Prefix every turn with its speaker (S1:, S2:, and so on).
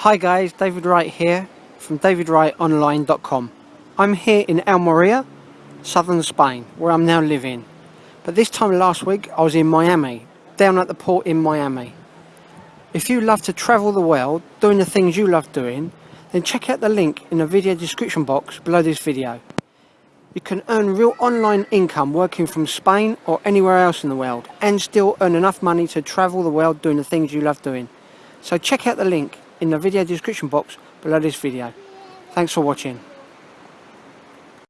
S1: Hi guys, David Wright here from davidwrightonline.com. I'm here in Almeria, southern Spain, where I'm now living. But this time last week I was in Miami, down at the port in Miami. If you love to travel the world, doing the things you love doing, then check out the link in the video description box below this video. You can earn real online income working from Spain or anywhere else in the world and still earn enough money to travel the world doing the things you love doing. So check out the link in the video description box below this video. Thanks for watching.